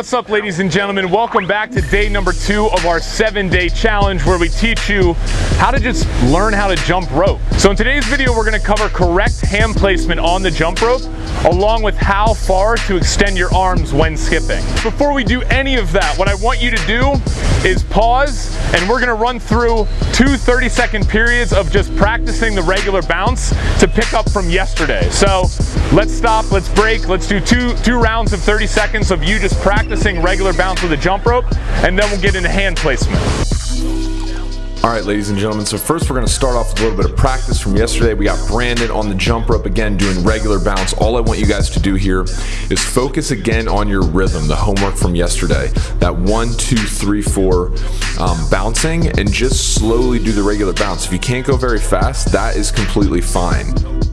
What's up ladies and gentlemen? Welcome back to day number two of our seven day challenge where we teach you how to just learn how to jump rope. So in today's video, we're gonna cover correct hand placement on the jump rope along with how far to extend your arms when skipping. Before we do any of that, what I want you to do is pause and we're gonna run through two 30 second periods of just practicing the regular bounce to pick up from yesterday. So let's stop, let's break, let's do two, two rounds of 30 seconds of you just practicing regular bounce with a jump rope and then we'll get into hand placement. All right, ladies and gentlemen, so first we're gonna start off with a little bit of practice from yesterday. We got Brandon on the jump rope again doing regular bounce. All I want you guys to do here is focus again on your rhythm, the homework from yesterday. That one, two, three, four um, bouncing and just slowly do the regular bounce. If you can't go very fast, that is completely fine.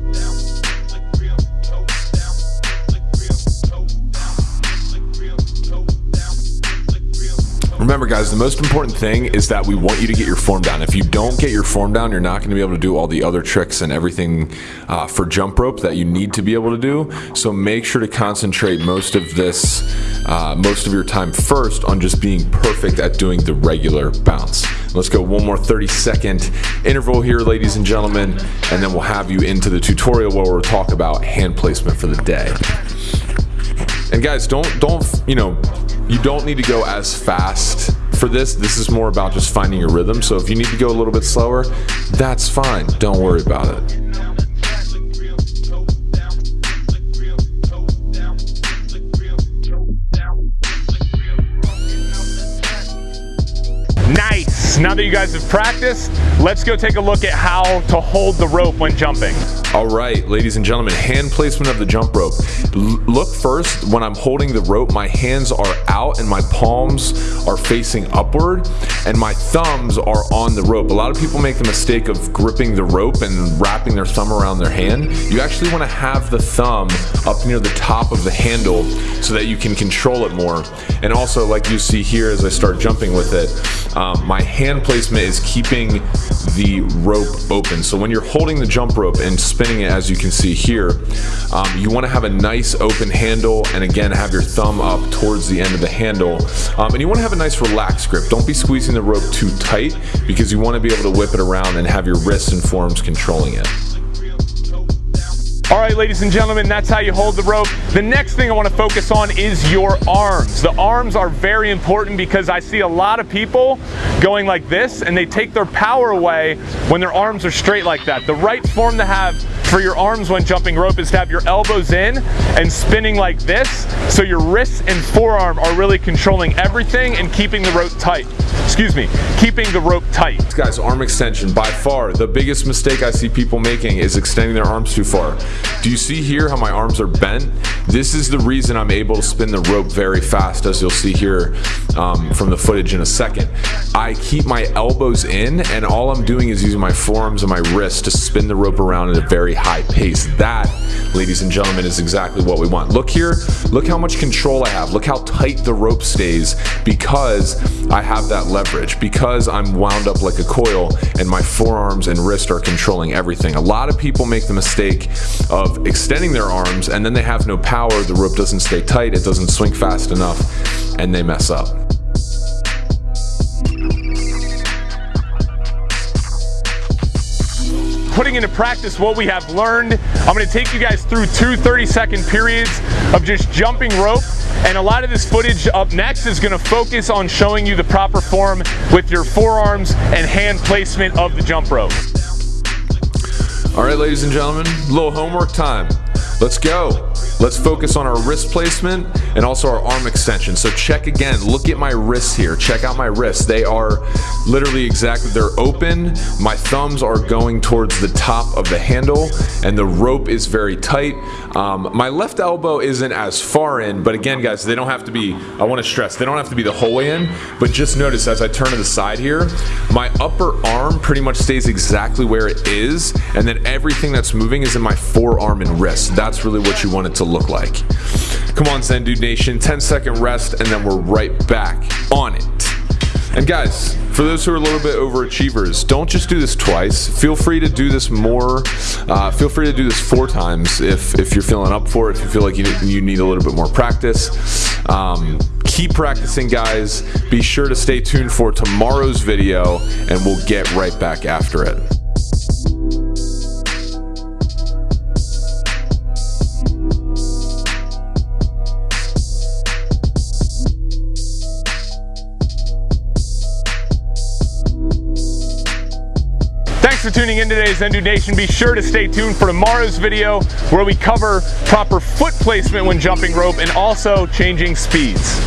Remember guys, the most important thing is that we want you to get your form down. If you don't get your form down, you're not gonna be able to do all the other tricks and everything uh, for jump rope that you need to be able to do. So make sure to concentrate most of this, uh, most of your time first on just being perfect at doing the regular bounce. Let's go one more 30 second interval here, ladies and gentlemen, and then we'll have you into the tutorial where we'll talk about hand placement for the day. And guys, don't, don't, you know, you don't need to go as fast for this. This is more about just finding your rhythm. So if you need to go a little bit slower, that's fine. Don't worry about it. That you guys have practiced, let's go take a look at how to hold the rope when jumping. All right, ladies and gentlemen, hand placement of the jump rope. L look first, when I'm holding the rope, my hands are out and my palms are facing upward and my thumbs are on the rope. A lot of people make the mistake of gripping the rope and wrapping their thumb around their hand. You actually wanna have the thumb up near the top of the handle so that you can control it more. And also, like you see here as I start jumping with it, um, my hand placement is keeping the rope open. So when you're holding the jump rope and spinning it as you can see here, um, you wanna have a nice open handle and again have your thumb up towards the end of the handle. Um, and you wanna have a nice relaxed grip. Don't be squeezing the rope too tight because you wanna be able to whip it around and have your wrists and forearms controlling it. All right, ladies and gentlemen, that's how you hold the rope. The next thing I wanna focus on is your arms. The arms are very important because I see a lot of people going like this and they take their power away when their arms are straight like that. The right form to have for your arms when jumping rope is to have your elbows in and spinning like this so your wrists and forearm are really controlling everything and keeping the rope tight. Excuse me, keeping the rope tight. Guys, arm extension, by far, the biggest mistake I see people making is extending their arms too far. Do you see here how my arms are bent? This is the reason I'm able to spin the rope very fast, as you'll see here um, from the footage in a second. I keep my elbows in, and all I'm doing is using my forearms and my wrists to spin the rope around at a very high pace. That, ladies and gentlemen, is exactly what we want. Look here, look how much control I have. Look how tight the rope stays because I have that leverage, because I'm wound up like a coil and my forearms and wrist are controlling everything. A lot of people make the mistake of extending their arms and then they have no power, the rope doesn't stay tight, it doesn't swing fast enough, and they mess up. Putting into practice what we have learned. I'm gonna take you guys through two 30 second periods of just jumping rope. And a lot of this footage up next is gonna focus on showing you the proper form with your forearms and hand placement of the jump rope. All right, ladies and gentlemen, a little homework time. Let's go. Let's focus on our wrist placement and also our arm extension. So check again, look at my wrists here. Check out my wrists. They are literally exactly, they're open. My thumbs are going towards the top of the handle and the rope is very tight. Um, my left elbow isn't as far in, but again guys, they don't have to be, I wanna stress, they don't have to be the whole way in, but just notice as I turn to the side here, my upper arm pretty much stays exactly where it is and then everything that's moving is in my forearm and wrist. That's really what you want it to look like. Come on Zen Dude Nation, 10 second rest and then we're right back on it. And guys, for those who are a little bit overachievers, don't just do this twice. Feel free to do this more. Uh, feel free to do this four times if, if you're feeling up for it, if you feel like you, you need a little bit more practice. Um, keep practicing, guys. Be sure to stay tuned for tomorrow's video, and we'll get right back after it. For tuning in today's Zen Dude Nation. Be sure to stay tuned for tomorrow's video where we cover proper foot placement when jumping rope and also changing speeds.